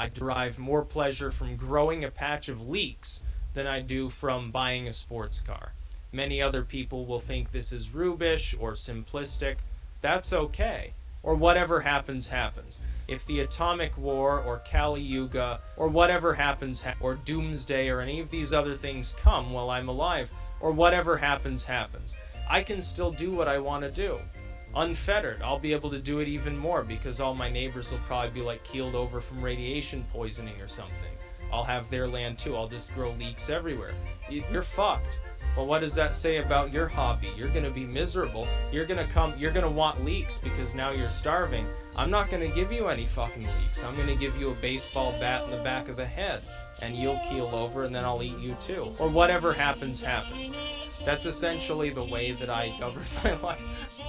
I derive more pleasure from growing a patch of leeks than I do from buying a sports car. Many other people will think this is rubish or simplistic. That's okay. Or whatever happens, happens. If the atomic war or Kali Yuga or whatever happens, ha- or doomsday or any of these other things come while I'm alive, or whatever happens, happens, I can still do what I want to do. Unfettered, I'll be able to do it even more because all my neighbors will probably be like keeled over from radiation poisoning or something. I'll have their land too. I'll just grow leeks everywhere. You're fucked. Well, what does that say about your hobby? You're gonna be miserable. You're gonna come. You're gonna want leeks because now you're starving. I'm not gonna give you any fucking leeks. I'm gonna give you a baseball bat in the back of the head, and you'll keel over, and then I'll eat you too. Or whatever happens, happens. That's essentially the way that I govern my life.